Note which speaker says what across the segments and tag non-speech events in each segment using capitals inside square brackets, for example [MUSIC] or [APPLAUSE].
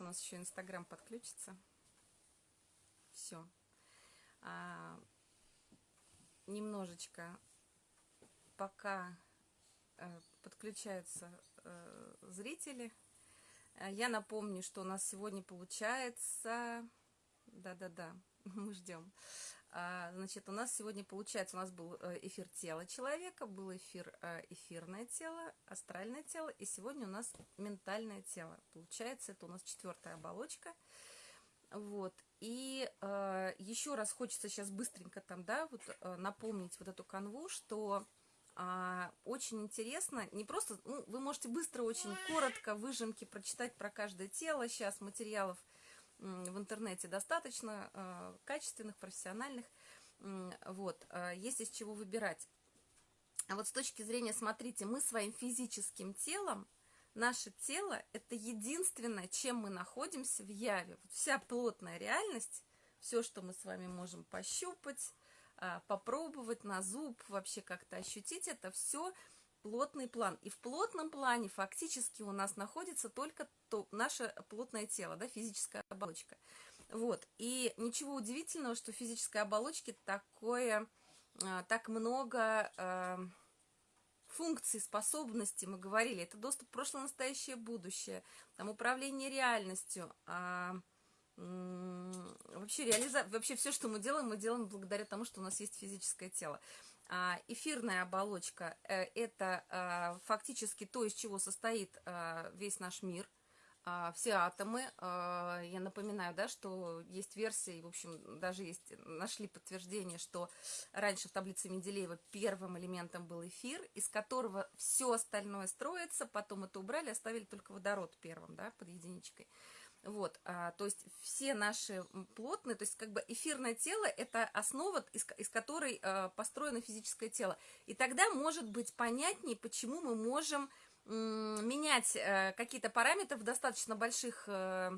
Speaker 1: у нас еще Инстаграм подключится. Все. А, немножечко пока э, подключаются э, зрители. Э, я напомню, что у нас сегодня получается... Да-да-да, [LAUGHS] мы ждем. А, значит, у нас сегодня получается, у нас был э, эфир тела человека, был эфир э, эфирное тело, астральное тело, и сегодня у нас ментальное тело. Получается, это у нас четвертая оболочка. Вот. И э, еще раз хочется сейчас быстренько там, да, вот э, напомнить вот эту канву, что э, очень интересно, не просто, ну, вы можете быстро, очень коротко, выжимки прочитать про каждое тело, сейчас материалов в интернете достаточно, э, качественных, профессиональных, вот, э, есть из чего выбирать. А вот с точки зрения, смотрите, мы своим физическим телом, наше тело – это единственное, чем мы находимся в яве. Вот вся плотная реальность, все, что мы с вами можем пощупать, а, попробовать на зуб, вообще как-то ощутить, это все – плотный план. И в плотном плане фактически у нас находится только то, наше плотное тело, да, физическая оболочка. Вот. И ничего удивительного, что в физической оболочке такое, а, так много э, функций, способностей, мы говорили. Это доступ в прошлое, настоящее, будущее, там управление реальностью, э, вообще, реализа... вообще все, что мы делаем, мы делаем благодаря тому, что у нас есть физическое тело. А, эфирная оболочка э, – это а, фактически то, из чего состоит а, весь наш мир, все атомы. Я напоминаю, да, что есть версии, в общем, даже есть, нашли подтверждение, что раньше в таблице Менделеева первым элементом был эфир, из которого все остальное строится, потом это убрали, оставили только водород первым, да, под единичкой. Вот, а, то есть все наши плотные, то есть как бы эфирное тело – это основа, из, из которой а, построено физическое тело. И тогда может быть понятнее, почему мы можем менять а, какие-то параметры в достаточно больших а,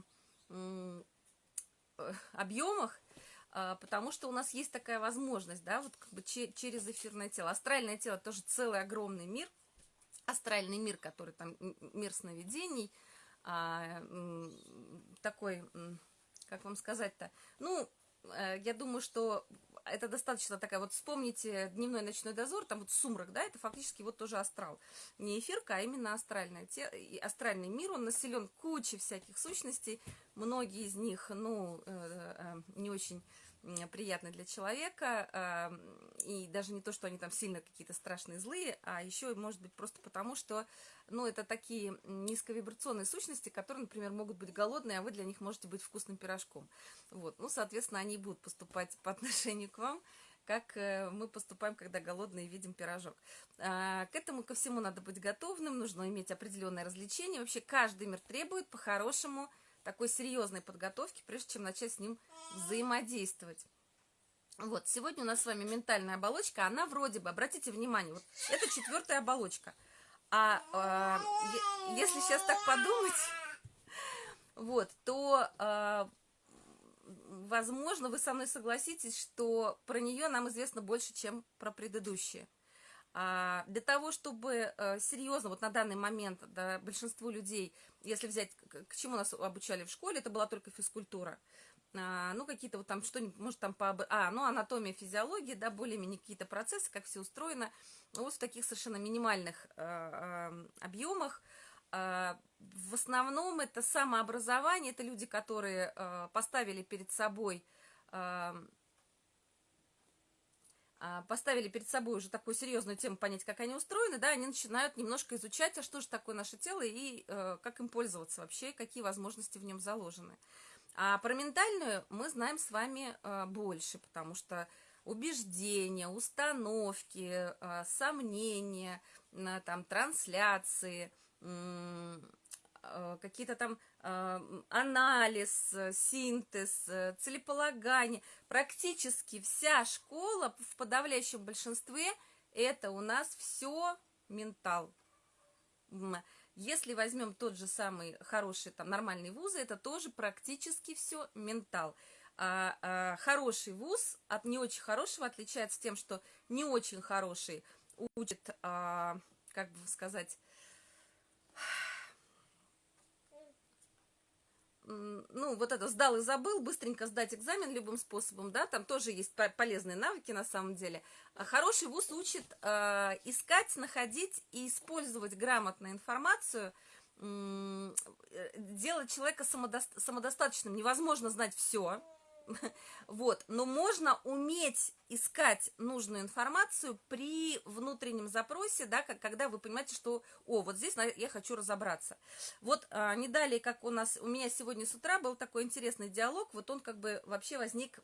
Speaker 1: объемах, а, потому что у нас есть такая возможность, да, вот как бы че, через эфирное тело. Астральное тело тоже целый огромный мир, астральный мир, который там мир сновидений – а, такой, как вам сказать-то, ну, э, я думаю, что это достаточно такая, вот вспомните дневной ночной дозор, там вот сумрак, да, это фактически вот тоже астрал. Не эфирка, а именно астральная, те, астральный мир, он населен кучей всяких сущностей, многие из них, ну, э, э, не очень приятны для человека, и даже не то, что они там сильно какие-то страшные, злые, а еще, может быть, просто потому, что, ну, это такие низковибрационные сущности, которые, например, могут быть голодные, а вы для них можете быть вкусным пирожком. Вот, ну, соответственно, они будут поступать [LAUGHS] по отношению к вам, как э, мы поступаем, когда голодные видим пирожок. А, к этому ко всему надо быть готовым, нужно иметь определенное развлечение. Вообще каждый мир требует по-хорошему такой серьезной подготовки, прежде чем начать с ним взаимодействовать. Вот, сегодня у нас с вами ментальная оболочка, она вроде бы, обратите внимание, вот это четвертая оболочка. А э, если сейчас так подумать, [LAUGHS] вот, то, э, возможно, вы со мной согласитесь, что про нее нам известно больше, чем про предыдущие. А, для того, чтобы э, серьезно, вот на данный момент, да, большинству людей, если взять, к чему нас обучали в школе, это была только физкультура. А, ну, какие-то вот там что-нибудь, может, там по... А, ну, анатомия, физиология, да, более-менее какие-то процессы, как все устроено. Вот в таких совершенно минимальных э, объемах. В основном это самообразование, это люди, которые поставили перед собой... А, поставили перед собой уже такую серьезную тему, понять, как они устроены, да, они начинают немножко изучать, а что же такое наше тело и э, как им пользоваться вообще, какие возможности в нем заложены. А про ментальную мы знаем с вами э, больше, потому что убеждения, установки, э, сомнения, э, там, трансляции, э, какие-то там анализ, э, синтез, э, целеполагание. Практически вся школа в подавляющем большинстве это у нас все ментал. Если возьмем тот же самый хороший, там, нормальный вузы, это тоже практически все ментал. А, а, хороший вуз от не очень хорошего отличается тем, что не очень хороший учит, а, как бы сказать, ну, вот это сдал и забыл, быстренько сдать экзамен любым способом, да, там тоже есть полезные навыки на самом деле. А хороший вуз учит э, искать, находить и использовать грамотно информацию, э, делать человека самодо самодостаточным. Невозможно знать все, [LAUGHS] Вот, но можно уметь искать нужную информацию при внутреннем запросе, да, как, когда вы понимаете, что, о, вот здесь я хочу разобраться. Вот а, не далее, как у нас, у меня сегодня с утра был такой интересный диалог, вот он как бы вообще возник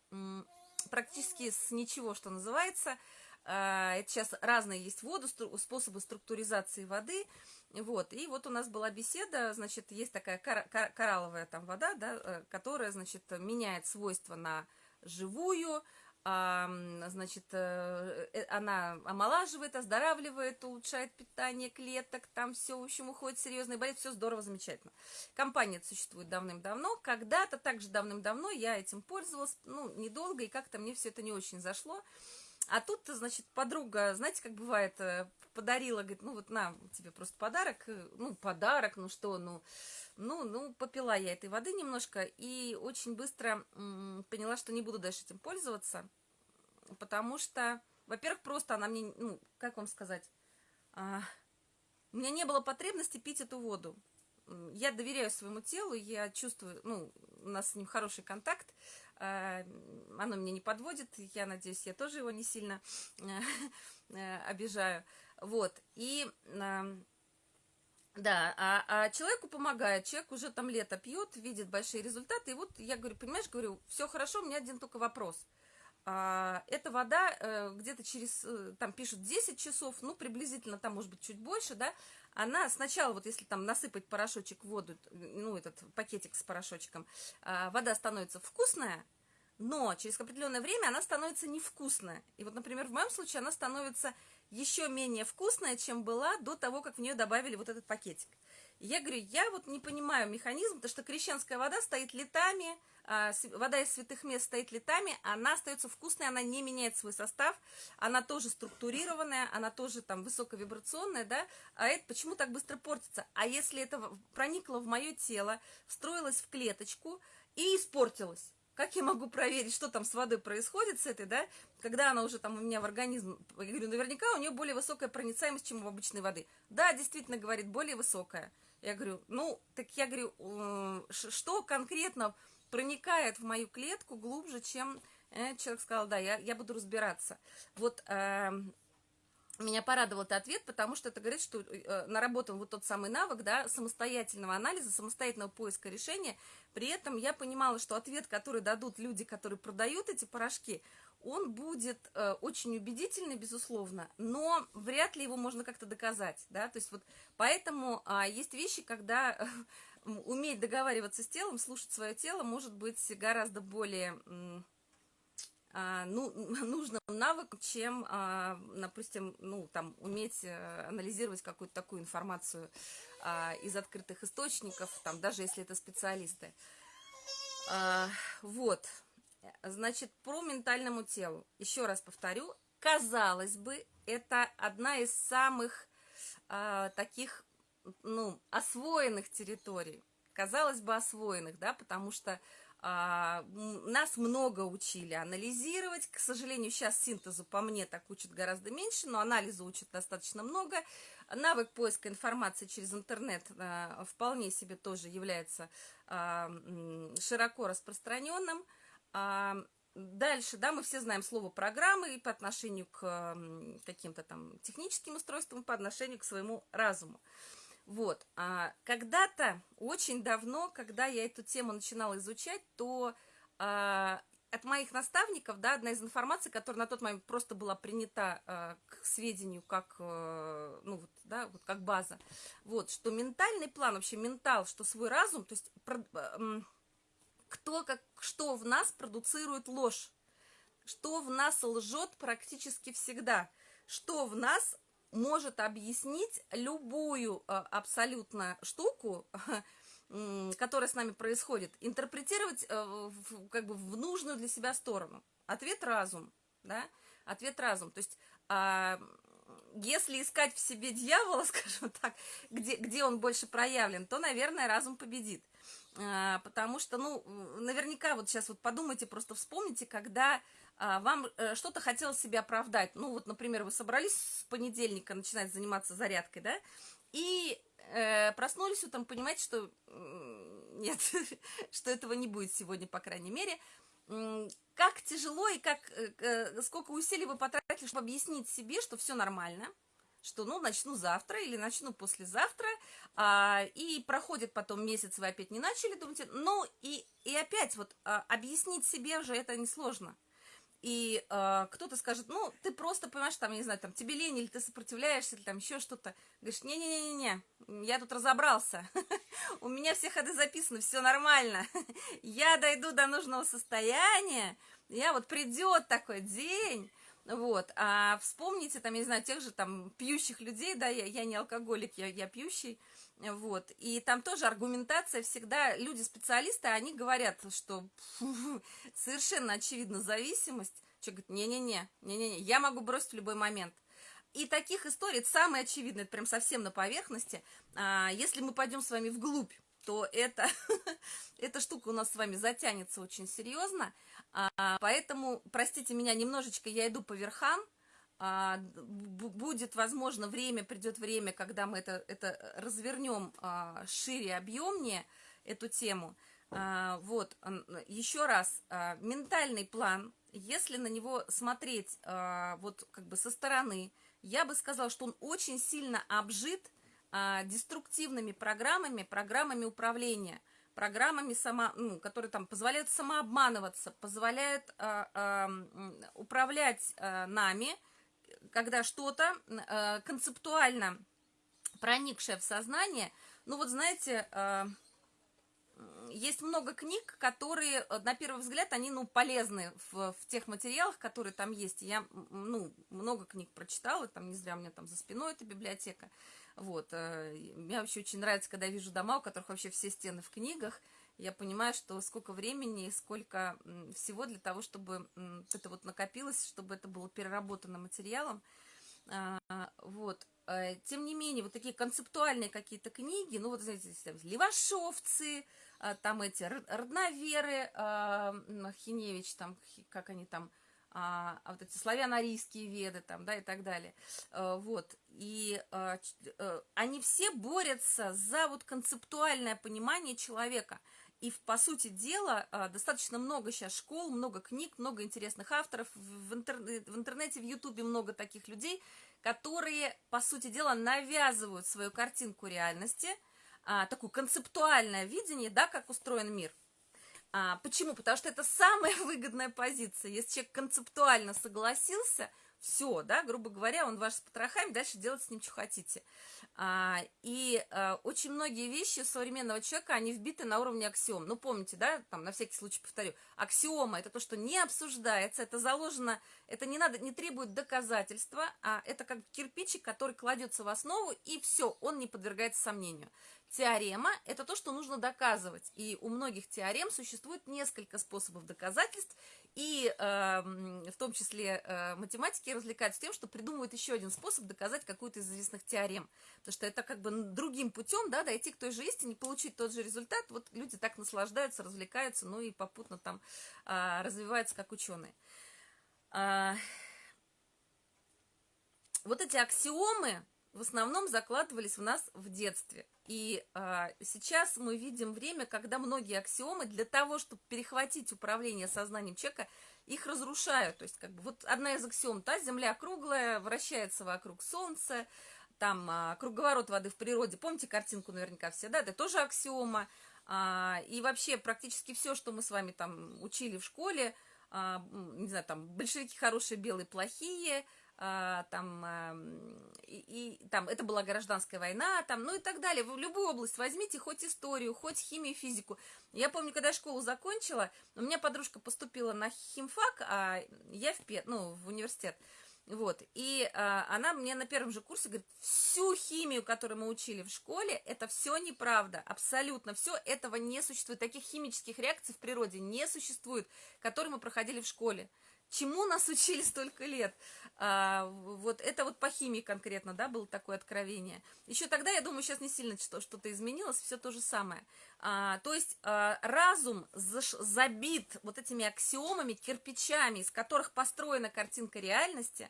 Speaker 1: практически с ничего, что называется, а, это сейчас разные есть воду, способы структуризации воды, вот, и вот у нас была беседа, значит, есть такая кор кор коралловая там вода, да, э, которая, значит, меняет свойства на живую, а, значит, э, э, она омолаживает, оздоравливает, улучшает питание клеток, там все, в общем, уходит серьезный болит, все здорово, замечательно. Компания существует давным-давно, когда-то, также давным-давно я этим пользовалась, ну, недолго, и как-то мне все это не очень зашло, а тут, значит, подруга, знаете, как бывает, подарила, говорит, ну вот на тебе просто подарок, э, ну подарок, ну что, ну, ну, ну попила я этой воды немножко и очень быстро поняла, что не буду дальше этим пользоваться, потому что, во-первых, просто она мне, ну, как вам сказать, а, у меня не было потребности пить эту воду. Я доверяю своему телу, я чувствую, ну, у нас с ним хороший контакт, а, оно меня не подводит, я надеюсь, я тоже его не сильно э, [LAUGHS] обижаю. Вот, и... Да, а, а человеку помогает, человек уже там лето пьет, видит большие результаты, и вот я говорю, понимаешь, говорю, все хорошо, у меня один только вопрос. А, эта вода э, где-то через, э, там пишут 10 часов, ну, приблизительно, там, может быть, чуть больше, да, она сначала, вот если там насыпать порошочек в воду, ну, этот пакетик с порошочком, а, вода становится вкусная, но через определенное время она становится невкусная. И вот, например, в моем случае она становится еще менее вкусная, чем была до того, как в нее добавили вот этот пакетик. Я говорю, я вот не понимаю механизм, потому что крещенская вода стоит летами, а, вода из святых мест стоит летами, она остается вкусной, она не меняет свой состав, она тоже структурированная, она тоже там высоковибрационная, да, а это почему так быстро портится? А если это проникло в мое тело, встроилось в клеточку и испортилось? Как я могу проверить, что там с водой происходит с этой, да, когда она уже там у меня в организм, я говорю, наверняка у нее более высокая проницаемость, чем у обычной воды. Да, действительно, говорит, более высокая. Я говорю, ну, так я говорю, э, что конкретно проникает в мою клетку глубже, чем э, человек сказал, да, я, я буду разбираться. Вот э, меня порадовал этот ответ, потому что это говорит, что э, наработан вот тот самый навык, да, самостоятельного анализа, самостоятельного поиска решения. При этом я понимала, что ответ, который дадут люди, которые продают эти порошки, он будет э, очень убедительный, безусловно, но вряд ли его можно как-то доказать, да, то есть вот поэтому э, есть вещи, когда [LAUGHS] э, уметь договариваться с телом, слушать свое тело может быть гораздо более э, ну, [LAUGHS] нужным навыком, чем, э, допустим, ну, там, уметь э, анализировать какую-то такую информацию э, из открытых источников, там, даже если это специалисты. Вот. Значит, про ментальному телу. Еще раз повторю, казалось бы, это одна из самых таких, ну, освоенных территорий. Казалось бы, освоенных, да, потому что а, нас много учили анализировать. К сожалению, сейчас синтезу по мне так учат гораздо меньше, но анализу учат достаточно много. Навык поиска информации через интернет а, вполне себе тоже является а, широко распространенным. А, дальше, да, мы все знаем слово программы и по отношению к каким-то там техническим устройствам, по отношению к своему разуму. Вот, а когда-то, очень давно, когда я эту тему начинала изучать, то а, от моих наставников, да, одна из информаций, которая на тот момент просто была принята а, к сведению как, а, ну, вот, да, вот как база, вот, что ментальный план, вообще ментал, что свой разум, то есть... Про, а, кто, как, что в нас продуцирует ложь, что в нас лжет практически всегда, что в нас может объяснить любую э, абсолютно штуку, [LAUGHS] которая с нами происходит, интерпретировать э, как бы в нужную для себя сторону. Ответ разум, да? Ответ разум. То есть а, если искать в себе дьявола, [LAUGHS] скажем так, где, где он больше проявлен, то, наверное, разум победит. а, потому что, ну, наверняка вот сейчас вот подумайте, просто вспомните, когда вам э, что-то хотелось себе оправдать. Ну, вот, например, вы собрались с понедельника начинать заниматься зарядкой, да, и э, проснулись утром, понимаете, что нет, [LAUGHS] что этого не будет сегодня, по крайней мере. Как тяжело и как, э, сколько усилий вы потратили, чтобы объяснить себе, что все нормально, что, ну, начну завтра или начну послезавтра, а, и проходит потом месяц, вы опять не начали, думаете, ну, и, и опять вот а, объяснить себе уже это несложно. И э, кто-то скажет, ну, ты просто, понимаешь, там, я не знаю, там, тебе лень, или ты сопротивляешься, или там еще что-то. Говоришь, не-не-не-не, я тут разобрался, [LAUGHS] у меня все ходы записаны, все нормально, [LAUGHS] я дойду до нужного состояния, я вот придет такой день, вот, а вспомните, там, я не знаю, тех же там пьющих людей, да, я, я не алкоголик, я, я пьющий, вот, и там тоже аргументация всегда, люди-специалисты, они говорят, что [LAUGHS] совершенно очевидна зависимость, человек говорит, не-не-не, не-не-не, я могу бросить в любой момент. И таких историй, самое очевидное, это прям совсем на поверхности, а, если мы пойдем с вами вглубь, то это, [LAUGHS] эта штука у нас с вами затянется очень серьезно, а, поэтому, простите меня, немножечко я иду по верхам, а, будет, возможно, время, придет время, когда мы это, это развернем а, шире, объемнее, эту тему. А, вот, еще раз, ментальный план, если на него смотреть вот как бы со стороны, я бы сказала, что он очень сильно обжит деструктивными программами, программами управления, программами, само, ну, которые там позволяют самообманываться, позволяют управлять нами, когда что-то э, концептуально проникшее в сознание, ну вот знаете, э, есть много книг, которые, э, на первый взгляд, они, ну, полезны в, в тех материалах, которые там есть. Я, ну, много книг прочитала, там не зря у меня там за спиной эта библиотека. Вот, э, мне вообще очень нравится, когда я вижу дома, у которых вообще все стены в книгах, я понимаю, что сколько времени и сколько всего для того, чтобы это вот накопилось, чтобы это было переработано материалом. А, вот. Э, тем не менее, вот такие концептуальные какие-то книги, ну вот, знаете, Левашовцы, а, там эти родноверы, а, Хиневич, там, как они там, а, вот эти славяно-арийские веды, там, да, и так далее. Э, вот. И э, они все борются за вот концептуальное понимание человека – и, по сути дела, а, достаточно много сейчас школ, много книг, много интересных авторов. В, интернете, в интернете, в ютубе много таких людей, которые, по сути дела, навязывают свою картинку реальности, а, такое концептуальное видение, да, как устроен мир. А, почему? Потому что это самая [LAUGHS] выгодная позиция. Если человек концептуально согласился, все, да, грубо говоря, он ваш с потрохами, дальше делать с ним, что хотите. А, и а, очень многие вещи современного человека, они вбиты на уровне аксиом. Ну, помните, да, там, на всякий случай повторю, аксиома – это то, что не обсуждается, это заложено, это не надо, не требует доказательства, а это как кирпичик, который кладется в основу, и все, он не подвергается сомнению. Теорема – это то, что нужно доказывать, и у многих теорем существует несколько способов доказательств, и э, в том числе э, математики развлекаются тем, что придумывают еще один способ доказать какую-то из известных теорем, потому что это как бы другим путем, да, дойти к той же истине, получить тот же результат, вот люди так наслаждаются, развлекаются, ну и попутно там э, развиваются как ученые. Э, вот эти аксиомы в основном закладывались в нас в детстве – и а, сейчас мы видим время, когда многие аксиомы для того, чтобы перехватить управление сознанием человека, их разрушают. То есть, как бы, вот одна из аксиом, та Земля круглая, вращается вокруг Солнца, там а, круговорот воды в природе, помните картинку наверняка все, да, это тоже аксиома. А, и вообще практически все, что мы с вами там учили в школе, а, не знаю, там большевики хорошие, белые плохие – там, а, и, и там, это была гражданская война, там, ну и так далее. В любую область возьмите, хоть историю, хоть химию, физику. Я помню, когда я школу закончила, у меня подружка поступила на химфак, а я в, ПЕТ, ну, в университет. Вот, и а, она мне на первом же курсе говорит, всю химию, которую мы учили в школе, это все неправда, абсолютно все, этого не существует, таких химических реакций в природе не существует, которые мы проходили в школе. Чему нас учили столько лет? А, вот это вот по химии конкретно, да, было такое откровение. Еще тогда, я думаю, сейчас не сильно что-то изменилось, все то же самое. А, то есть а, разум заш, забит вот этими аксиомами, кирпичами, из которых построена картинка реальности,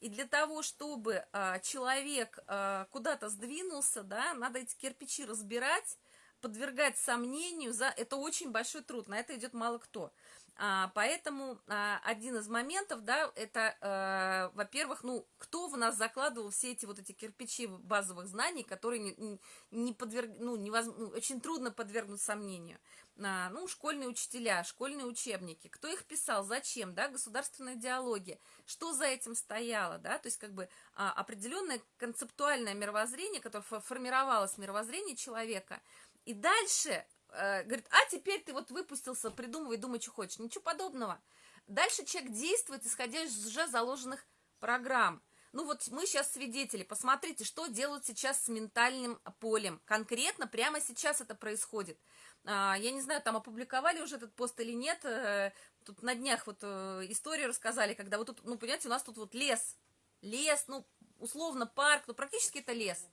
Speaker 1: и для того, чтобы а, человек а, куда-то сдвинулся, да, надо эти кирпичи разбирать, подвергать сомнению, за это очень большой труд, на это идет мало кто. А, поэтому а, один из моментов, да, это, а, во-первых, ну, кто в нас закладывал все эти вот эти кирпичи базовых знаний, которые не, не подверг, ну, невозможно, ну, очень трудно подвергнуть сомнению. А, ну, школьные учителя, школьные учебники, кто их писал, зачем, да, государственная идеология, что за этим стояло, да, то есть как бы определенное концептуальное мировоззрение, которое формировалось мировоззрение человека, и дальше э, говорит, а теперь ты вот выпустился, придумывай, думай, что хочешь. Ничего подобного. Дальше человек действует, исходя из уже заложенных программ. Ну вот мы сейчас свидетели, посмотрите, что делают сейчас с ментальным полем. Конкретно прямо сейчас это происходит. А, я не знаю, там опубликовали уже этот пост или нет. Э, тут на днях вот э, историю рассказали, когда вот тут, ну, понимаете, у нас тут вот лес. Лес, ну, условно парк, ну, практически это лес.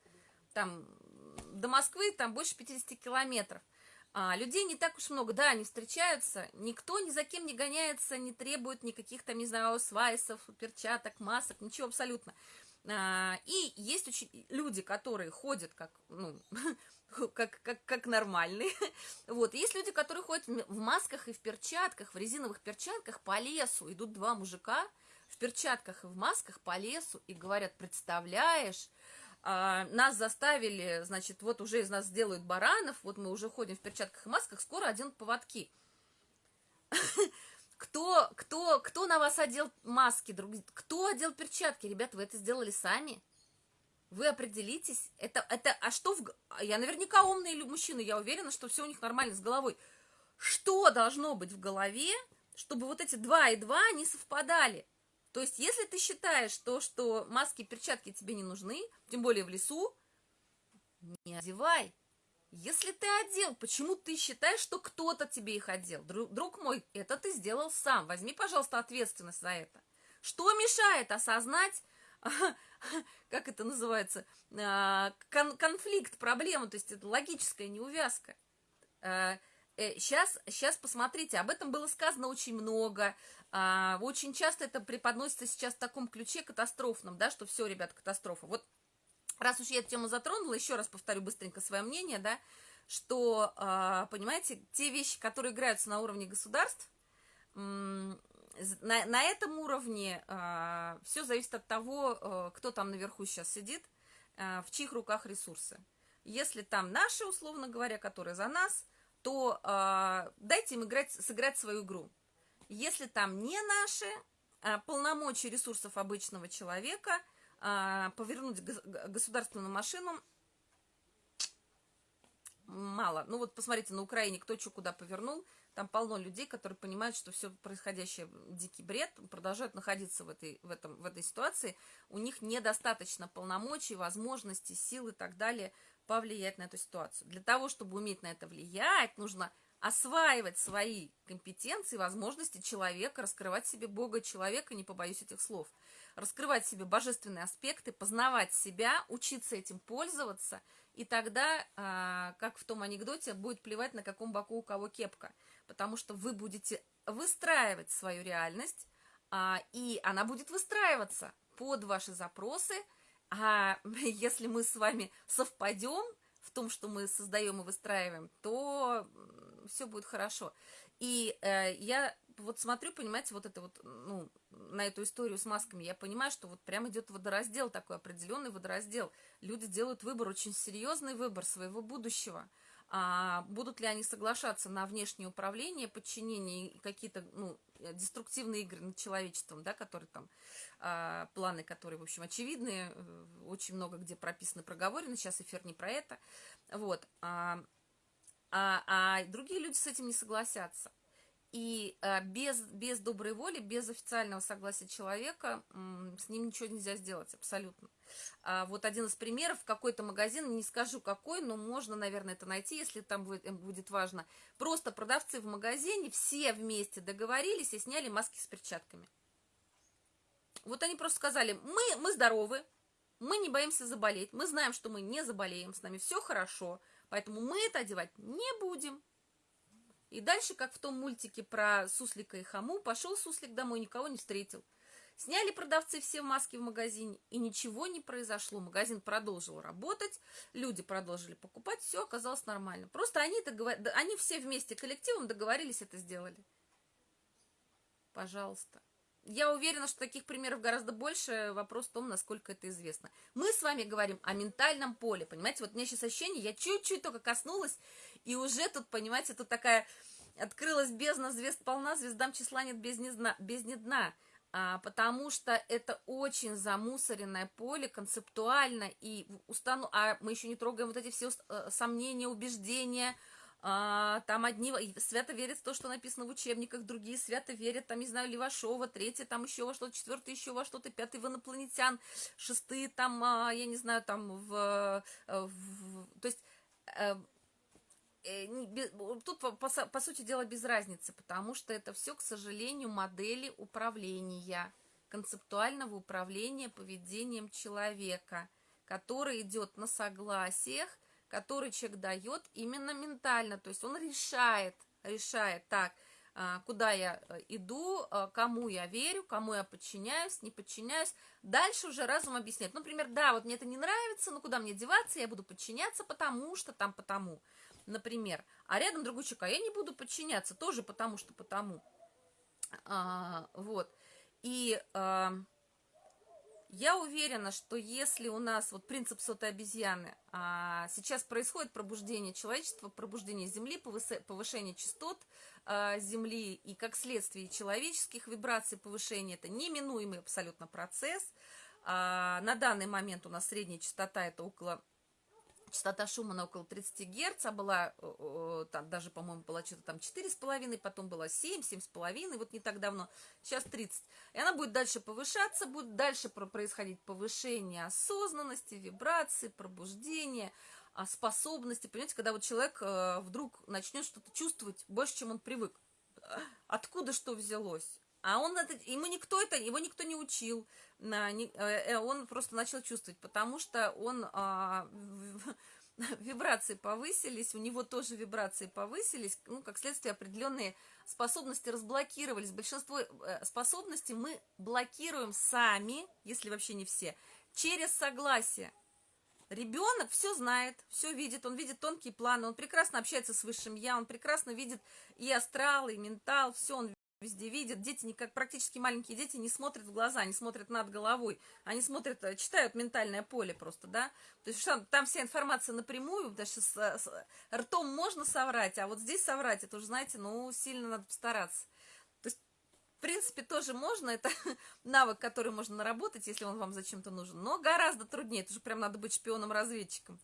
Speaker 1: Там до Москвы там больше 50 километров. А, людей не так уж много, да, они встречаются, никто ни за кем не гоняется, не требует никаких там, не знаю, свайсов, перчаток, масок, ничего абсолютно. А, и есть очень люди, которые ходят как, ну, [LAUGHS] как, как, как нормальные. [LAUGHS] Вот, есть люди, которые ходят в масках и в перчатках, в резиновых перчатках по лесу. Идут два мужика в перчатках и в масках по лесу и говорят, представляешь, а, нас заставили, значит, вот уже из нас сделают баранов, вот мы уже ходим в перчатках и масках, скоро оденут поводки. [LAUGHS] Кто, кто, кто на вас одел маски, друг, кто одел перчатки? Ребята, вы это сделали сами? Вы определитесь. Это, это, а что в... Я наверняка умный мужчина, я уверена, что все у них нормально с головой. Что должно быть в голове, чтобы вот эти два и два не совпадали? То есть, если ты считаешь то, что маски и перчатки тебе не нужны, тем более в лесу, не одевай. Если ты одел, почему ты считаешь, что кто-то тебе их одел? Друг, друг мой, это ты сделал сам. Возьми, пожалуйста, ответственность за это. Что мешает осознать, [LAUGHS] как это называется, а, кон конфликт, проблему, то есть это логическая неувязка. Сейчас, э, сейчас посмотрите, об этом было сказано очень много, а, очень часто это преподносится сейчас в таком ключе катастрофном, да, что все, ребят, катастрофа. Вот раз уж я эту тему затронула, еще раз повторю быстренько свое мнение, да, что, а, понимаете, те вещи, которые играются на уровне государств, на, на этом уровне а, все зависит от того, кто там наверху сейчас сидит, в чьих руках ресурсы. Если там наши, условно говоря, которые за нас, то дайте им играть, сыграть свою игру. Если там не наши а, полномочия ресурсов обычного человека, а, повернуть государственную машину мало. Ну вот посмотрите, на Украине кто что куда повернул, там полно людей, которые понимают, что все происходящее дикий бред, продолжают находиться в этой, в, этом, в этой ситуации, у них недостаточно полномочий, возможностей, сил и так далее повлиять на эту ситуацию. Для того, чтобы уметь на это влиять, нужно осваивать свои компетенции, возможности человека, раскрывать себе Бога человека, не побоюсь этих слов, раскрывать себе божественные аспекты, познавать себя, учиться этим пользоваться, и тогда, а, как в том анекдоте, будет плевать, на каком боку у кого кепка, потому что вы будете выстраивать свою реальность, а, и она будет выстраиваться под ваши запросы, а [LAUGHS] если мы с вами совпадем в том, что мы создаем и выстраиваем, то все будет хорошо. И э, я вот смотрю, понимаете, вот это вот, ну, на эту историю с масками, я понимаю, что вот прям идет водораздел, такой определенный водораздел. Люди делают выбор, очень серьезный выбор своего будущего. А будут ли они соглашаться на внешнее управление, подчинение и какие-то, ну, деструктивные игры над человечеством, да, которые там, а, планы, которые, в общем, очевидные, э, очень много где прописаны, проговорены, сейчас эфир не про это, вот, а, а, а другие люди с этим не согласятся. И а, без, без доброй воли, без официального согласия человека с ним ничего нельзя сделать, абсолютно. А, вот один из примеров, какой-то магазин, не скажу какой, но можно, наверное, это найти, если там будет, э, будет важно. Просто продавцы в магазине все вместе договорились и сняли маски с перчатками. вот они просто сказали, мы, мы здоровы, мы не боимся заболеть, мы знаем, что мы не заболеем, с нами все хорошо, поэтому мы это одевать не будем. И дальше, как в том мультике про суслика и хаму, пошел суслик домой, никого не встретил. Сняли продавцы все маски в магазине, и ничего не произошло. Магазин продолжил работать, люди продолжили покупать, все оказалось нормально. Просто они, договор... они все вместе коллективом договорились, это сделали. Пожалуйста. Я уверена, что таких примеров гораздо больше. Вопрос в том, насколько это известно. Мы с вами говорим о ментальном поле, понимаете? Вот у меня сейчас ощущение, я чуть-чуть только коснулась, и уже тут, понимаете, тут такая открылась бездна, звезд полна, звездам числа нет без дна. Без дна а, потому что это очень замусоренное поле концептуально, и устану... а мы еще не трогаем вот эти все э, сомнения, убеждения, а, там одни свято верят в то, что написано в учебниках, другие свято верят, там, не знаю, Левашова, третьи там еще во что-то, четвертый еще во что-то, пятый в инопланетян, шестые там, а, я не знаю, там в... Э, в то есть э, э, тут, по, по, по сути дела, без разницы, потому что это все, к сожалению, модели управления, концептуального управления поведением человека, который идет на согласиях, который человек дает именно ментально, то есть он решает, решает так, а, куда я э, иду, а, кому я верю, кому я подчиняюсь, не подчиняюсь. Дальше уже разум объясняет. Например, да, вот мне это не нравится, но куда мне деваться, я буду подчиняться, потому что там потому. Например, а рядом другой человек, а я не буду подчиняться, тоже потому что потому. А, вот. И... А, я уверена, что если у нас вот принцип сотой обезьяны, а, сейчас происходит пробуждение человечества, пробуждение Земли, повышение частот а, Земли и как следствие человеческих вибраций повышение, это неминуемый абсолютно процесс. А, на данный момент у нас средняя частота это около частота Шумана около 30 Гц, а была, там даже, по-моему, была что-то там 4,5, потом была 7, 7,5, вот не так давно, сейчас 30. И она будет дальше повышаться, будет дальше происходить повышение осознанности, вибрации, пробуждения, а, способности. Понимаете, когда вот человек э, вдруг начнет что-то чувствовать больше, чем он привык. Откуда что взялось? А он это, ему никто это, его никто не учил, э, э, он просто начал чувствовать, потому что он а, [LAUGHS] вибрации повысились, у него тоже вибрации повысились, ну, как следствие определенные способности разблокировались. Большинство э, способностей мы блокируем сами, если вообще не все, через согласие. Ребенок все знает, все видит, он видит тонкие планы, он прекрасно общается с высшим я, он прекрасно видит и астрал, и ментал, все он везде видят. Дети, не, как практически маленькие дети, не смотрят в глаза, не смотрят над головой. Они смотрят, э, читают ментальное поле просто, да. То есть там, вся информация напрямую, потому что с, с, ртом можно соврать, а вот здесь соврать, это уже, знаете, ну, сильно надо постараться. То есть, в принципе, тоже можно, это [LAUGHS] навык, который можно наработать, если он вам зачем-то нужен, но гораздо труднее, это же прям надо быть шпионом-разведчиком.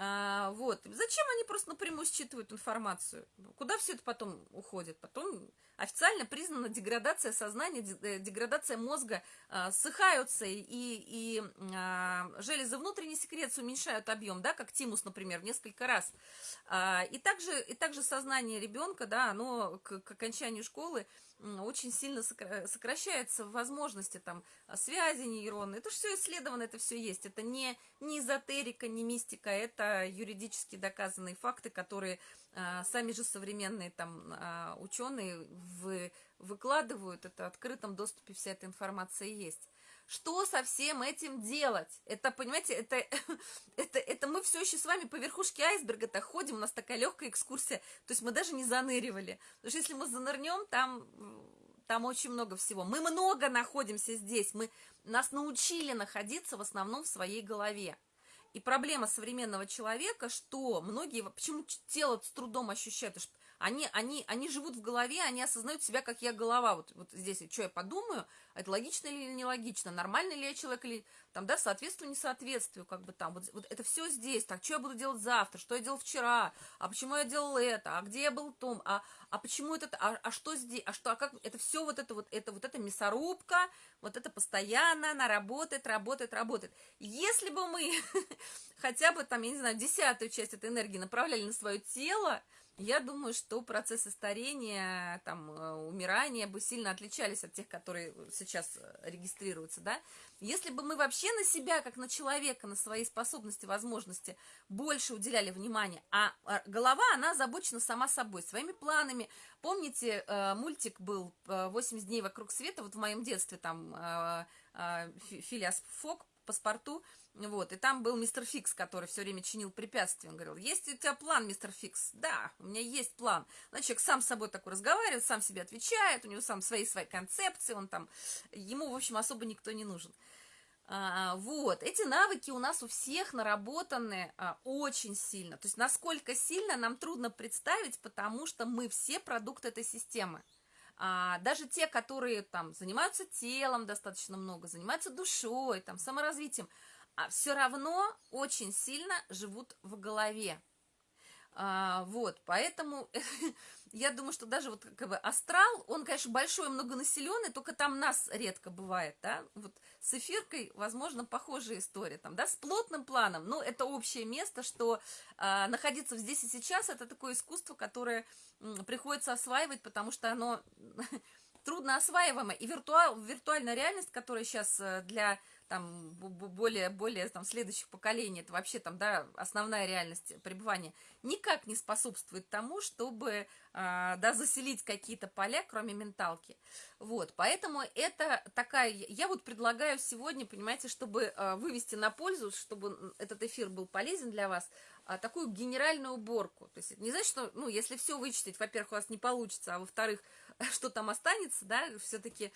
Speaker 1: А, вот. Зачем они просто напрямую считывают информацию? Куда все это потом уходит? Потом официально признана деградация сознания, э, деградация мозга, а, ссыхаются, и, и а, железы внутренней секреции уменьшают объем, да, как тимус, например, в несколько раз. А, и, также, и также сознание ребенка, да, оно к, к окончанию школы очень сильно сокращается возможности там связи нейронные. Это же все исследовано, это все есть. Это не, не эзотерика, не мистика, это юридически доказанные факты, которые а, сами же современные там а, ученые вы, выкладывают. Это в открытом доступе вся эта информация есть. Что со всем этим делать? Это, понимаете, это, [LAUGHS] это, это мы все еще с вами по верхушке айсберга-то ходим, у нас такая легкая экскурсия, то есть мы даже не заныривали. Потому что если мы занырнем, там, там очень много всего. Мы много находимся здесь, мы, нас научили находиться в основном в своей голове. И проблема современного человека, что многие, почему тело с трудом ощущают, потому что они, они, они живут в голове, они осознают себя, как я голова. Вот, вот здесь, что я подумаю, это логично или нелогично, нормальный ли я человек, или там, да, соответствую, несоответствию, как бы там. Вот, вот это все здесь. Так, что я буду делать завтра, что я делал вчера, а почему я делал это, а где я был том, а, а почему это, а, а что здесь, а что, а как, это все вот это вот, это вот эта мясорубка, вот это постоянно, она работает, работает, работает. Если бы мы [LAUGHS] хотя бы там, я не знаю, десятую часть этой энергии направляли на свое тело, я думаю, что процессы старения, там, э, умирания бы сильно отличались от тех, которые сейчас э, регистрируются, да. Если бы мы вообще на себя, как на человека, на свои способности, возможности больше уделяли внимания, а, а голова, она озабочена сама собой, своими планами. Помните, э, мультик был «80 дней вокруг света», вот в моем детстве там Филиас Фок, паспорту, вот, и там был мистер Фикс, который все время чинил препятствия. Он говорил, есть у тебя план, мистер Фикс? Да, у меня есть план. Значит, человек сам с собой такой разговаривает, сам себе отвечает, у него сам свои свои концепции, он там, ему, в общем, особо никто не нужен. А, вот, эти навыки у нас у всех наработаны а, очень сильно. То есть, насколько сильно нам трудно представить, потому что мы все продукты этой системы. А, даже те, которые там занимаются телом достаточно много, занимаются душой, там, саморазвитием, а все равно очень сильно живут в голове. А, вот, поэтому [LAUGHS] я думаю, что даже вот как бы астрал, он, конечно, большой, многонаселенный, только там нас редко бывает, да, вот с эфиркой, возможно, похожая история, там, да, с плотным планом, но это общее место, что а, находиться здесь и сейчас, это такое искусство, которое м, приходится осваивать, потому что оно [LAUGHS] трудно осваиваемо, и виртуал, виртуальная реальность, которая сейчас э, для там более, более там, следующих поколений, это вообще там, да, основная реальность пребывания, никак не способствует тому, чтобы, а, да, заселить какие-то поля, кроме менталки. Вот, поэтому это такая, я вот предлагаю сегодня, понимаете, чтобы а, вывести на пользу, чтобы этот эфир был полезен для вас, а, такую генеральную уборку. То есть не значит, что, ну, если все вычислить, во-первых, у вас не получится, а во-вторых, [LAUGHS] что там останется, да, все-таки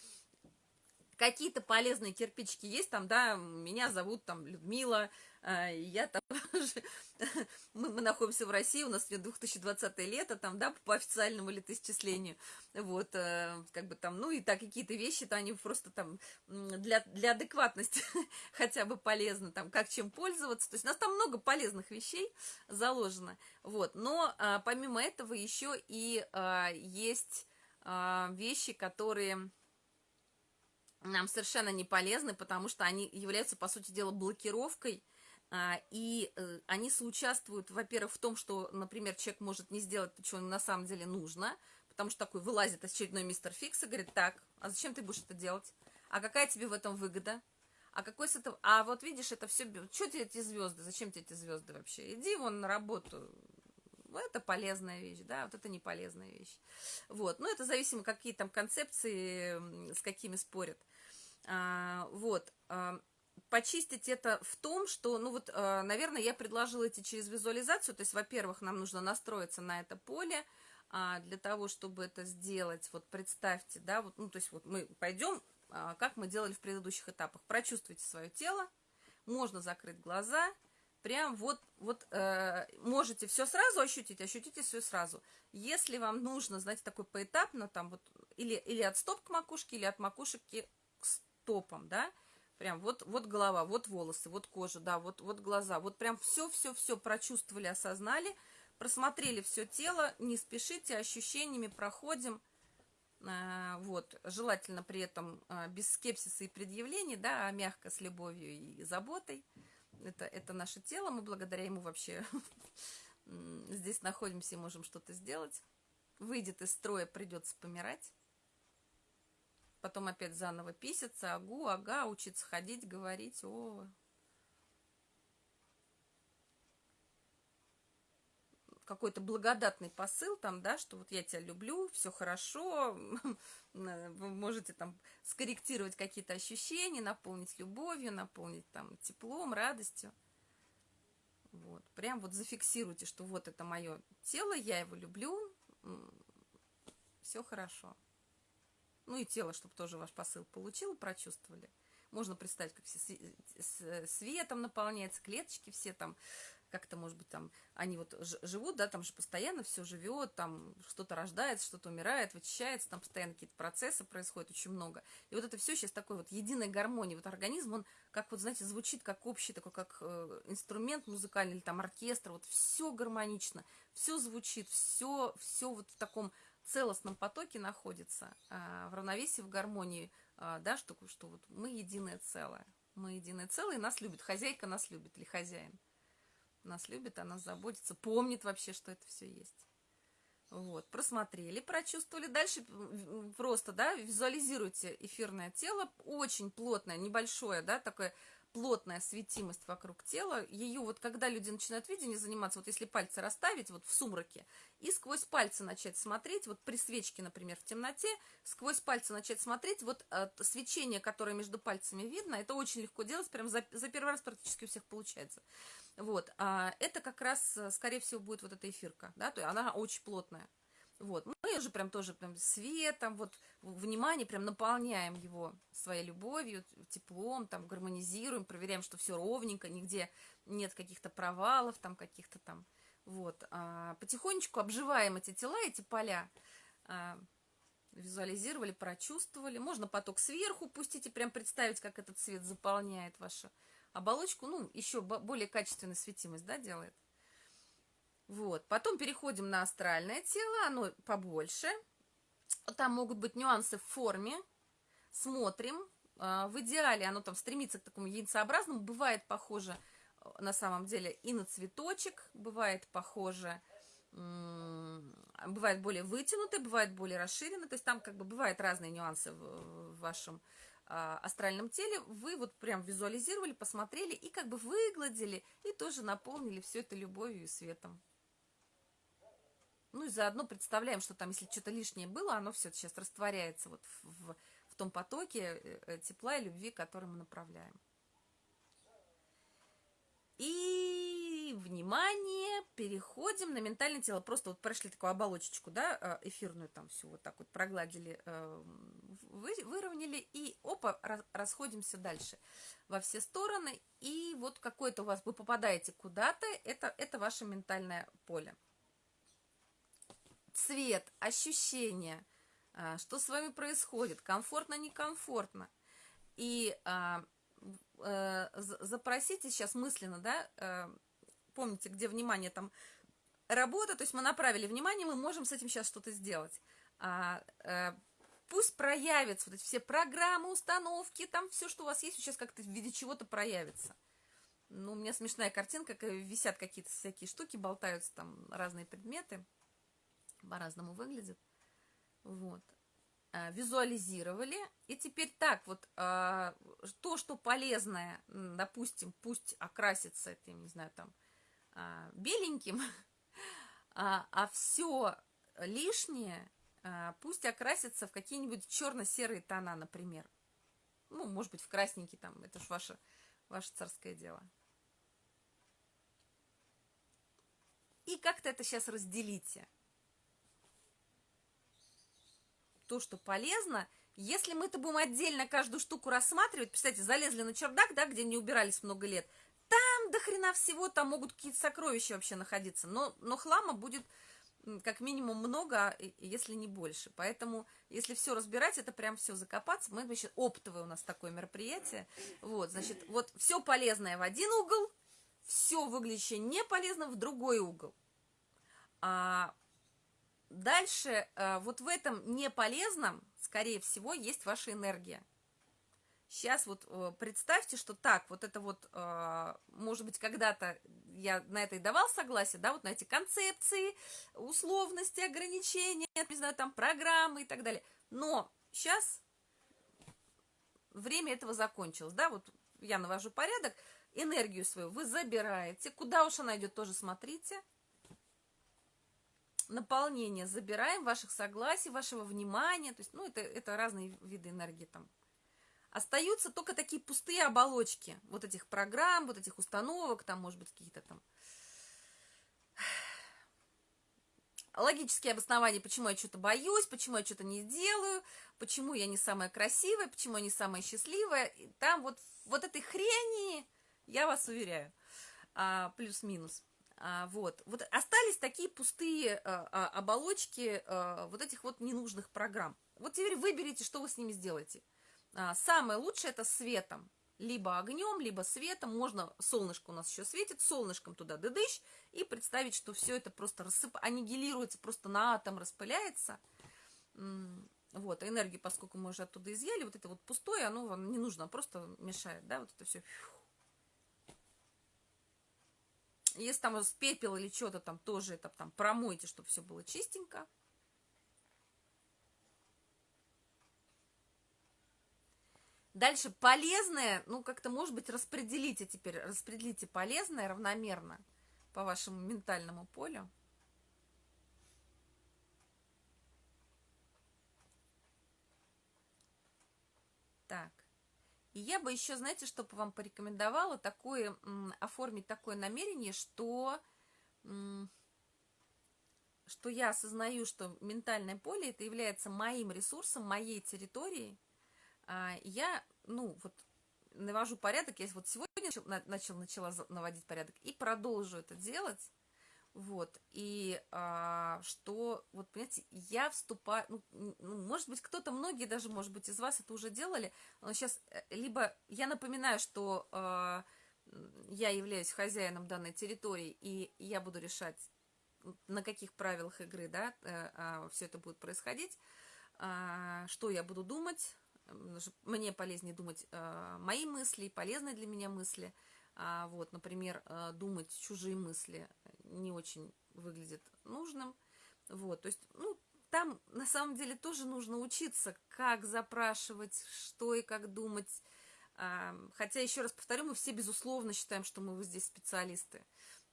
Speaker 1: какие-то полезные кирпичики есть там, да, меня зовут там Людмила, э, я там, [LAUGHS] мы, мы находимся в России, у нас 2020 лето, там, да, по официальному летоисчислению, вот, э, как бы там, ну, и так какие-то вещи-то они просто там для, для адекватности [LAUGHS] хотя бы полезны, там, как чем пользоваться, то есть у нас там много полезных вещей заложено, вот, но а, помимо этого еще и а, есть а, вещи, которые нам совершенно не полезны, потому что они являются, по сути дела, блокировкой, а, и э, они соучаствуют, во-первых, в том, что, например, человек может не сделать то, что на самом деле нужно, потому что такой вылазит очередной мистер Фикс и говорит, так, а зачем ты будешь это делать? А какая тебе в этом выгода? А какой с этого... А вот видишь, это все... Что тебе эти звезды? Зачем тебе эти звезды вообще? Иди вон на работу. Это полезная вещь, да, вот это не полезная вещь. Вот, ну это зависимо, какие там концепции, с какими спорят. А, вот. А, почистить это в том, что, ну вот, а, наверное, я предложила идти через визуализацию. То есть, во-первых, нам нужно настроиться на это поле. Для того, чтобы это сделать, вот представьте, да, вот, ну, то есть вот мы пойдем, как мы делали в предыдущих этапах. Прочувствуйте свое тело, можно закрыть глаза, прям вот, вот э, можете все сразу ощутить, ощутите все сразу. Если вам нужно, знаете, такой поэтапно, там вот, или, или от стоп к макушке, или от макушки топом, да, прям вот, вот голова, вот волосы, вот кожа, да, вот, вот глаза, вот прям все-все-все прочувствовали, осознали, просмотрели все тело, не спешите, ощущениями проходим, а, вот, желательно при этом а, без скепсиса и предъявлений, да, а мягко, с любовью и заботой, это, это наше тело, мы благодаря ему вообще [LAUGHS] здесь находимся и можем что-то сделать, выйдет из строя, придется помирать, потом опять заново писаться, агу, ага, учиться ходить, говорить, о. Какой-то благодатный посыл там, да, что вот я тебя люблю, все хорошо, [LAUGHS] вы можете там скорректировать какие-то ощущения, наполнить любовью, наполнить там теплом, радостью. Вот, прям вот зафиксируйте, что вот это мое тело, я его люблю, все хорошо. Ну и тело, чтобы тоже ваш посыл получило, прочувствовали. Можно представить, как все светом наполняется, клеточки все там, как-то, может быть, там, они вот живут, да, там же постоянно все живет, там что-то рождается, что-то умирает, вычищается, там постоянно какие-то процессы происходят, очень много. И вот это все сейчас такой вот единой гармонии. Вот организм, он как вот, знаете, звучит как общий такой, как э, инструмент музыкальный или там оркестр, вот все гармонично, все звучит, все, все вот в таком целостном потоке находится, а, в равновесии, в гармонии, а, да, что, что вот мы единое целое. Мы единое целое, и нас любит. Хозяйка нас любит или хозяин. Нас любит, она заботится, помнит вообще, что это все есть. Вот, просмотрели, прочувствовали. Дальше просто, да, визуализируйте эфирное тело, очень плотное, небольшое, да, такое плотная светимость вокруг тела, ее вот когда люди начинают видение заниматься, вот если пальцы расставить вот в сумраке и сквозь пальцы начать смотреть, вот при свечке, например, в темноте, сквозь пальцы начать смотреть, вот э, свечение, которое между пальцами видно, это очень легко делать, прям за, за первый раз практически у всех получается. Вот, а это как раз, э, скорее всего, будет вот эта эфирка, да, то есть она очень плотная. Вот, мы уже прям тоже прям светом, вот внимание, прям наполняем его своей любовью, теплом, там гармонизируем, проверяем, что все ровненько, нигде нет каких-то провалов, там каких-то там, вот. А, потихонечку обживаем эти тела, эти поля, а, визуализировали, прочувствовали. Можно поток сверху пустить и прям представить, как этот цвет заполняет вашу оболочку, ну, еще более качественную светимость, да, делает. Вот. Потом переходим на астральное тело, оно побольше. Там могут быть нюансы в форме. Смотрим. А, в идеале оно там стремится к такому яйцеобразному. Бывает похоже э, на самом деле и на цветочек. Бывает похоже бывает более вытянутый, бывает более расширенный, то есть там как бы бывают разные нюансы в, вашем а, астральном теле, вы вот прям визуализировали, посмотрели и как бы выгладили, и тоже наполнили все это любовью и светом. Ну и заодно представляем, что там, если что-то лишнее было, оно все сейчас растворяется вот в, в, том потоке э, э, тепла и любви, который мы направляем. И, внимание, переходим на ментальное тело. Просто вот прошли такую оболочечку, да, э, эфирную там всю вот так вот прогладили, выровняли, и опа, расходимся дальше во все стороны. И вот какое-то у вас, вы попадаете куда-то, это, это ваше ментальное поле цвет, ощущения, а, что с вами происходит, комфортно, некомфортно. И а, а, запросите сейчас мысленно, да, а, помните, где внимание там работа, то есть мы направили внимание, мы можем с этим сейчас что-то сделать. А, а, пусть проявятся вот эти все программы, установки, там все, что у вас есть, сейчас как-то в виде чего-то проявится. Ну, у меня смешная картинка, висят какие-то всякие штуки, болтаются там разные предметы по-разному выглядит. Вот. А, визуализировали. И теперь так, вот а, то, что полезное, допустим, пусть окрасится этим, не знаю, там, а, беленьким, [LAUGHS] а, а все лишнее пусть окрасится в какие-нибудь черно-серые тона, например. Ну, может быть, в красненький там, это ж ваше, ваше царское дело. И как-то это сейчас разделите. То, что полезно, если мы это будем отдельно каждую штуку рассматривать, представьте, залезли на чердак, да, где не убирались много лет, там до хрена всего, там могут какие-то сокровища вообще находиться, но, но хлама будет как минимум много, если не больше. Поэтому, если все разбирать, это прям все закопаться. Мы, значит, оптовое у нас такое мероприятие. Вот, значит, вот все полезное в один угол, все выглядящее не полезно в другой угол. А Дальше, э, вот в этом неполезном, скорее всего, есть ваша энергия. Сейчас вот э, представьте, что так, вот это вот, э, может быть, когда-то я на это и давал согласие, да, вот на эти концепции, условности, ограничения, не знаю, там, программы и так далее. Но сейчас время этого закончилось, да, вот я навожу порядок, энергию свою вы забираете, куда уж она идет, тоже смотрите, наполнение забираем, ваших согласий, вашего внимания. То есть, ну, это, это разные виды энергии там. Остаются только такие пустые оболочки вот этих программ, вот этих установок, там, может быть, какие-то там логические обоснования, почему я что-то боюсь, почему я что-то не делаю, почему я не самая красивая, почему я не самая счастливая. И там вот, вот этой хрени, я вас уверяю, а, плюс-минус. А, вот. вот остались такие пустые а, а, оболочки а, вот этих вот ненужных программ. Вот теперь выберите, что вы с ними сделаете. А, самое лучшее это светом. Либо огнем, либо светом. Можно, солнышко у нас еще светит, солнышком туда дыдыщ. И представить, что все это просто рассып... аннигилируется, просто на атом распыляется. Вот, энергию, поскольку мы уже оттуда изъяли, вот это вот пустое, оно вам не нужно, просто мешает, да, вот это все если там с пепел или что-то там тоже это там промойте, чтобы все было чистенько. Дальше полезное, ну как-то может быть распределите теперь, распределите полезное равномерно по вашему ментальному полю. Так. И я бы еще, знаете, чтобы вам порекомендовала такое, оформить такое намерение, что, что я осознаю, что ментальное поле это является моим ресурсом, моей территорией. А, я, ну, вот навожу порядок, я вот сегодня начал, начала наводить порядок и продолжу это делать, вот, и а, что, вот, понимаете, я вступаю, ну, ну, может быть, кто-то, многие даже, может быть, из вас это уже делали, но сейчас, э, либо я напоминаю, что а, я являюсь хозяином данной территории, и я буду решать, на каких правилах игры, да, а, а, все это будет происходить, а, что я буду думать, мне полезнее думать а, мои мысли, полезные для меня мысли, а, вот, например, а, думать чужие мысли не очень выглядит нужным. Вот, то есть, ну, там на самом деле тоже нужно учиться, как запрашивать, что и как думать. А, хотя, еще раз повторю, мы все, безусловно, считаем, что мы здесь специалисты.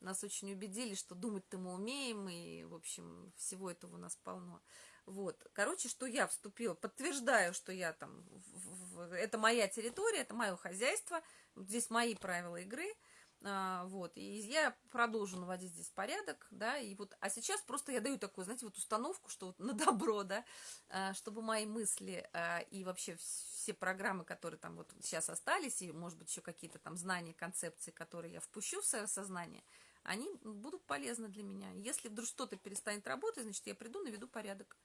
Speaker 1: Нас очень убедили, что думать-то мы умеем, и, в общем, всего этого у нас полно. Вот, короче, что я вступила, подтверждаю, что я там, в, в, это моя территория, это мое хозяйство, здесь мои правила игры, а, вот, и я продолжу наводить здесь порядок, да, и вот, а сейчас просто я даю такую, знаете, вот установку, что вот на добро, да, а, чтобы мои мысли а, и вообще все программы, которые там вот сейчас остались, и, может быть, еще какие-то там знания, концепции, которые я впущу в свое сознание, они будут полезны для меня. Если вдруг что-то перестанет работать, значит, я приду, наведу порядок,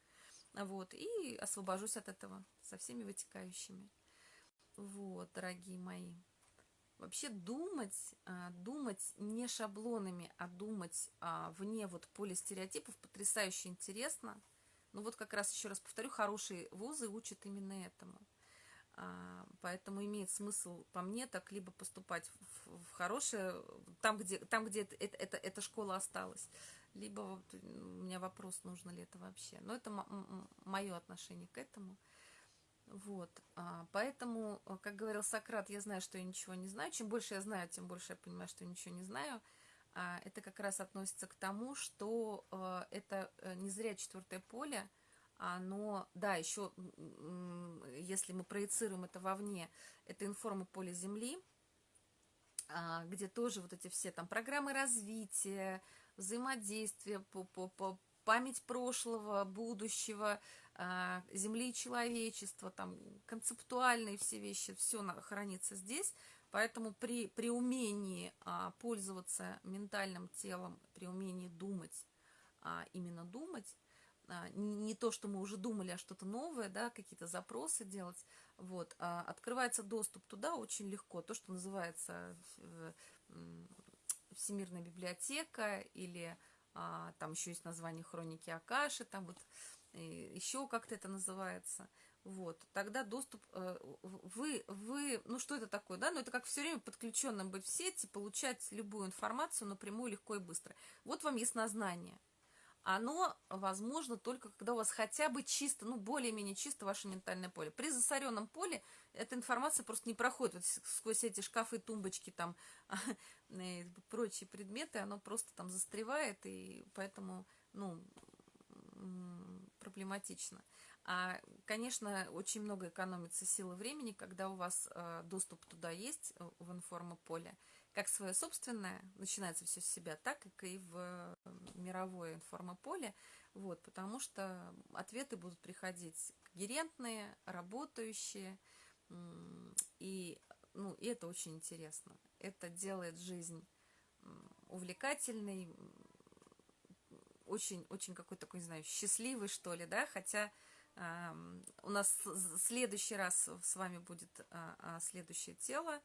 Speaker 1: вот, и освобожусь от этого со всеми вытекающими. Вот, дорогие мои. Вообще думать, а, думать не шаблонами, а думать а, вне вот поля стереотипов потрясающе интересно. Ну вот как раз еще раз повторю, хорошие вузы учат именно этому. А, поэтому имеет смысл по мне так либо поступать в, в хорошее, там где, там, где это, это, эта школа осталась, либо вот у меня вопрос, нужно ли это вообще. Но это мое отношение к этому. Вот, а, поэтому, э, как говорил Сократ, я знаю, что я ничего не знаю. Чем больше я знаю, тем больше я понимаю, что я ничего не знаю. А, это как раз относится к тому, что э, это э, не зря четвертое поле, оно, да, еще, если мы проецируем это вовне, это информа поля Земли, а, где тоже вот эти все там программы развития, взаимодействия, по, по, по память прошлого, будущего, а, земли и человечества, там концептуальные все вещи, все хранится здесь. Поэтому при, при умении а, пользоваться ментальным телом, при умении думать, а, именно думать, не то, что мы уже думали, а что-то новое, да, какие-то запросы делать, вот, открывается доступ туда очень легко. То, что называется э, Всемирная библиотека или а, там еще есть название хроники Акаши, там вот еще как-то это называется. Вот, тогда доступ, э, вы, вы, ну что это такое, да, ну это как все время подключенным быть в сети, получать любую информацию напрямую, легко и быстро. Вот вам яснознание. Оно возможно только, когда у вас хотя бы чисто, ну более-менее чисто ваше ментальное поле. При засоренном поле эта информация просто не проходит вот сквозь эти шкафы, тумбочки, там, и [LAUGHS] прочие предметы, оно просто там застревает, и поэтому, ну, проблематично. А, конечно, очень много экономится силы времени, когда у вас э, доступ туда есть, э, в информополе, как свое собственное, начинается все с себя, так и в мировое информополе, вот, потому что ответы будут приходить когерентные, работающие, и, ну, и это очень интересно. Это делает жизнь увлекательной, очень-очень какой-то такой, не знаю, счастливый, что ли, да, хотя э, у нас следующий раз с вами будет э, следующее тело,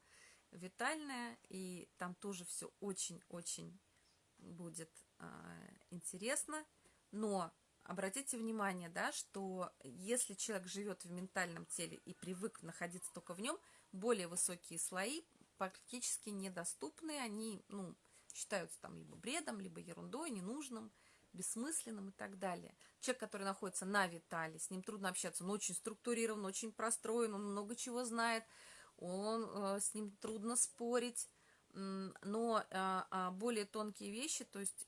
Speaker 1: витальное, и там тоже все очень-очень будет э, интересно, но обратите внимание, да, что если человек живет в ментальном теле и привык находиться только в нем, более высокие слои практически недоступны, они, ну, считаются там либо бредом, либо ерундой, ненужным, бессмысленным и так далее. Человек, который находится на витале, с ним трудно общаться, он очень структурирован, очень простроен, он много чего знает, он, э, с ним трудно спорить, но а, а, более тонкие вещи, то есть,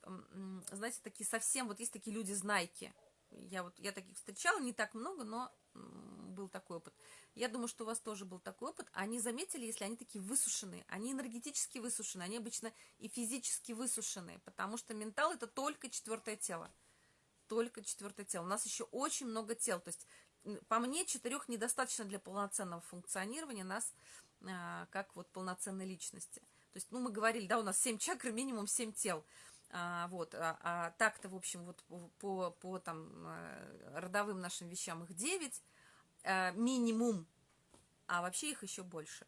Speaker 1: знаете, такие совсем, вот есть такие люди-знайки, я вот, я таких встречала, не так много, но был такой опыт. Я думаю, что у вас тоже был такой опыт. Они заметили, если они такие высушенные, они энергетически высушены, они обычно и физически высушенные, потому что ментал это только четвертое тело. Только четвертое тело. У нас еще очень много тел. То есть, по мне, четырех недостаточно для полноценного функционирования нас а, как вот полноценной личности. То есть, ну, мы говорили, да, у нас семь чакр, [LAUGHS] минимум семь тел. А, вот, а, а так-то, в общем, вот по, по там э, родовым нашим вещам их 9, а, минимум, а вообще их еще больше.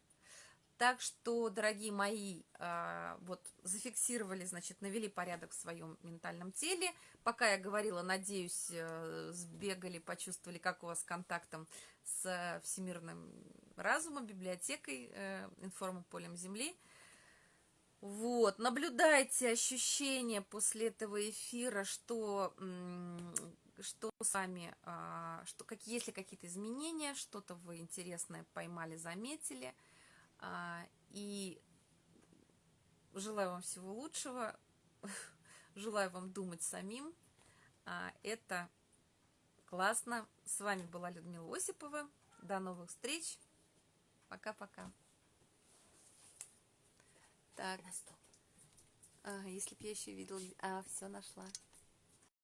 Speaker 1: Так что, дорогие мои, а, вот зафиксировали, значит, навели порядок в своем ментальном теле. Пока я говорила, надеюсь, э, сбегали, почувствовали, как у вас контактом с всемирным разумом, библиотекой, э, информополем Земли – вот, наблюдайте ощущения после этого эфира, что, что с вами, а, что, какие, есть ли какие-то изменения, что-то вы интересное поймали, заметили. А, и желаю вам всего лучшего, [LAUGHS] желаю вам думать самим. А, это классно. С вами была Людмила Осипова. До новых встреч. Пока-пока. Так. А, если б я еще видела... А, все нашла.